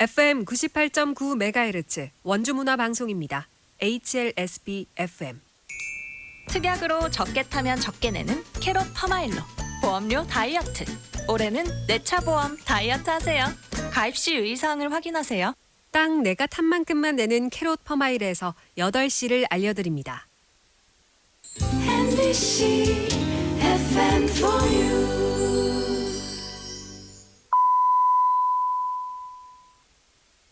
FM 98.9MHz 원주문화 방송입니다. HLSB FM. 특약으로 적게 타면 적게 내는 캐롯 퍼마일로 보험료 다이어트 올해는 내 차 보험 다이어트 하세요 가입 시 유의사항을 확인하세요 딱 내가 탄 만큼만 내는 캐롯 퍼마일에서 8시를 알려드립니다. MBC